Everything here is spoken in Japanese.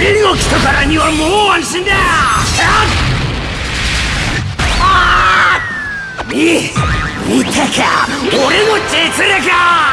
俺が来たからにはもう安心だ。ああ見見たか。俺の実力